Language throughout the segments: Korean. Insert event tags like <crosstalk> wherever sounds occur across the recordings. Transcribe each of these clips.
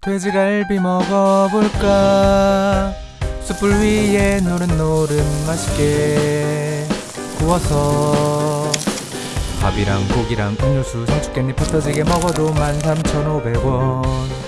돼지갈비 먹어볼까? 숯불 위에 노릇노릇 맛있게 구워서 밥이랑 고기랑 음료수 상추깻잎 흩어지게 먹어도 13,500원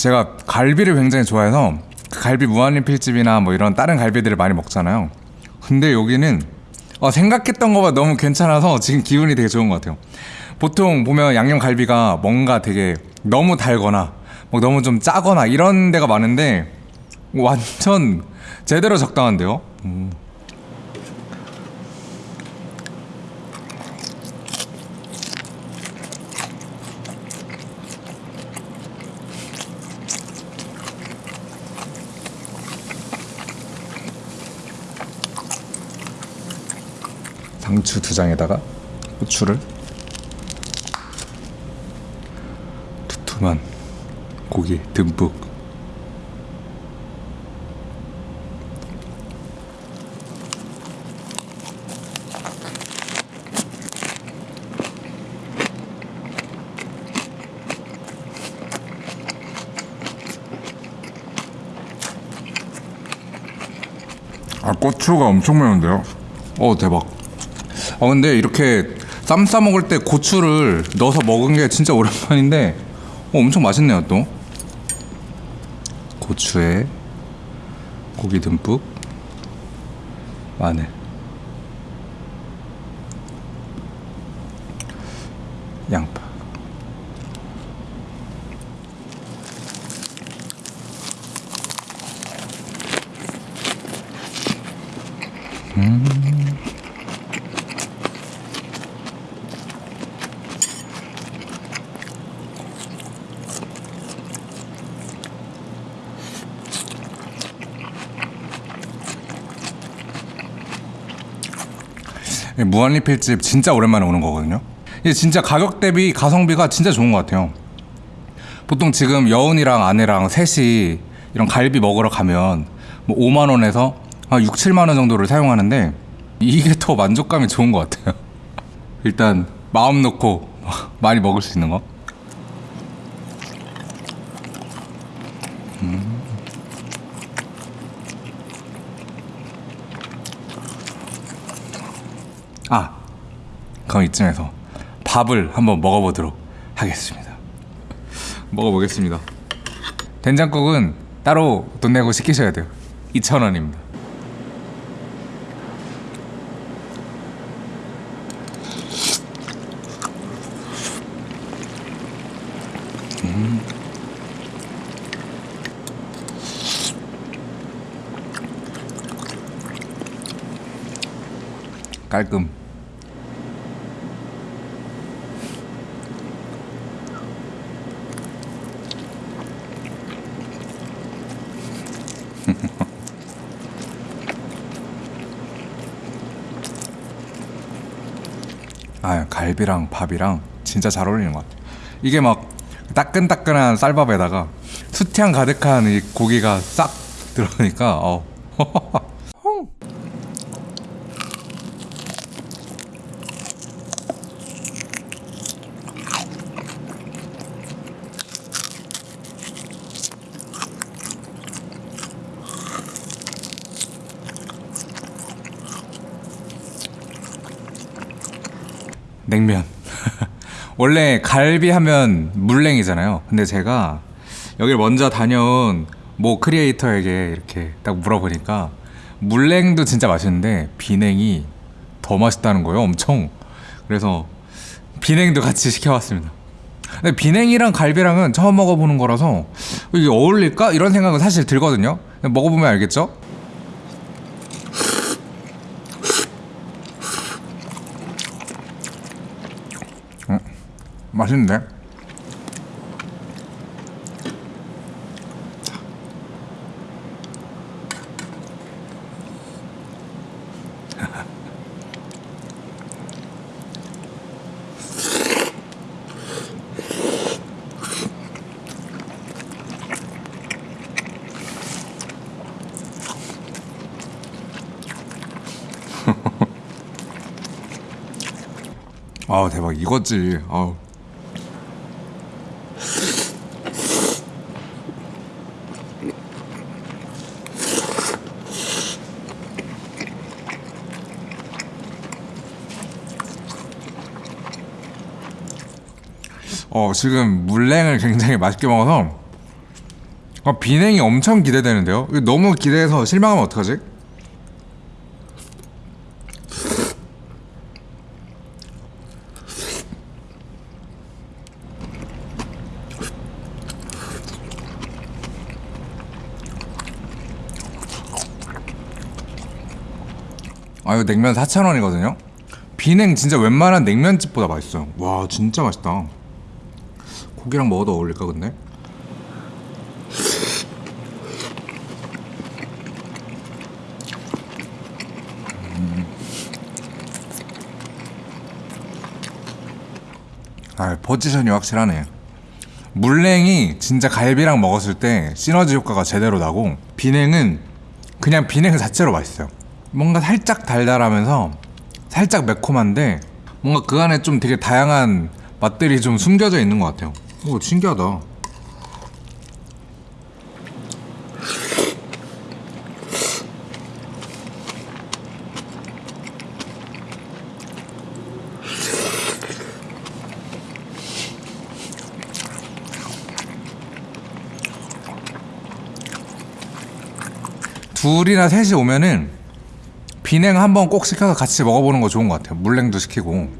제가 갈비를 굉장히 좋아해서 그 갈비 무한리필집이나 뭐 이런 다른 갈비들을 많이 먹잖아요. 근데 여기는 어, 생각했던 것보다 너무 괜찮아서 지금 기분이 되게 좋은 것 같아요. 보통 보면 양념 갈비가 뭔가 되게 너무 달거나 뭐 너무 좀 짜거나 이런 데가 많은데 완전 제대로 적당한데요. 음. 상추 두 장에다가 고추를 두툼한 고기 듬뿍 아 고추가 엄청 매운데요? 어 대박 어 근데 이렇게 쌈 싸 먹을 때 고추를 넣어서 먹은 게 진짜 오랜만인데 어, 엄청 맛있네요 또. 고추에 고기 듬뿍. 마늘. 양파 무한리필집 진짜 오랜만에 오는 거거든요. 이게 진짜 가격 대비 가성비가 진짜 좋은 것 같아요. 보통 지금 여운이랑 아내랑 셋이 이런 갈비 먹으러 가면 뭐 5만 원에서 한 6, 7만 원 정도를 사용하는데 이게 더 만족감이 좋은 것 같아요. <laughs> 일단 마음 놓고 많이 먹을 수 있는 거. 아, 그럼 이쯤에서 밥을 한번 먹어보도록 하겠습니다. 먹어보겠습니다. 된장국은 따로 돈 내고 시키셔야 돼요. 2,000원입니다. 깔끔. 아 갈비랑 밥이랑 진짜 잘 어울리는 것 같아. 이게 막 따끈따끈한 쌀밥에다가 수태향 가득한 이 고기가 싹 들어가니까 어. <laughs> 냉면. <laughs> 원래 갈비 하면 물냉이잖아요. 근데 제가 여기를 먼저 다녀온 모 크리에이터에게 이렇게 딱 물어보니까 물냉도 진짜 맛있는데 비냉이 더 맛있다는 거예요. 엄청. 그래서 비냉도 같이 시켜봤습니다. 근데 비냉이랑 갈비랑은 처음 먹어보는 거라서 이게 어울릴까 이런 생각은 사실 들거든요. 먹어보면 알겠죠? 음, 맛있는데? <laughs> 아 대박 이거지. 아우. 어 지금 물냉을 굉장히 맛있게 먹어서 어, 비냉이 엄청 기대되는데요. 너무 기대해서 실망하면 어떡하지? 아 이거 냉면 4,000원이거든요. 비냉 진짜 웬만한 냉면집보다 맛있어요. 와 진짜 맛있다. 고기랑 먹어도 어울릴까 근데? 음. 아 포지션이 확실하네. 물냉이 진짜 갈비랑 먹었을 때 시너지 효과가 제대로 나고 비냉은 그냥 비냉 자체로 맛있어요. 뭔가 살짝 달달하면서 살짝 매콤한데 뭔가 그 안에 좀 되게 다양한 맛들이 좀 숨겨져 있는 것 같아요. 오 신기하다. 둘이나 셋이 오면은 비냉 한번 꼭 시켜서 같이 먹어보는 거 좋은 것 같아요. 물냉도 시키고.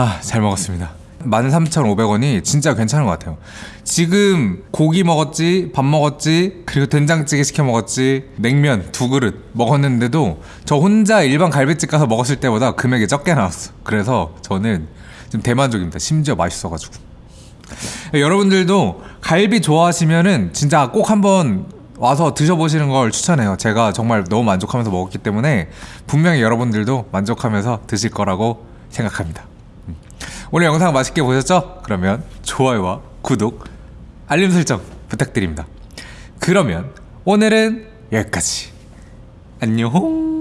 아, 잘 먹었습니다. 13,500원이 진짜 괜찮은 것 같아요. 지금 고기 먹었지, 밥 먹었지, 그리고 된장찌개 시켜 먹었지, 냉면 두 그릇 먹었는데도 저 혼자 일반 갈비집 가서 먹었을 때보다 금액이 적게 나왔어. 그래서 저는 좀 대만족입니다. 심지어 맛있어가지고. 여러분들도 갈비 좋아하시면은 진짜 꼭 한번 와서 드셔보시는 걸 추천해요. 제가 정말 너무 만족하면서 먹었기 때문에 분명히 여러분들도 만족하면서 드실 거라고 생각합니다. 오늘 영상 맛있게 보셨죠? 그러면 좋아요와 구독, 알림 설정 부탁드립니다. 그러면 오늘은 여기까지. 안녕.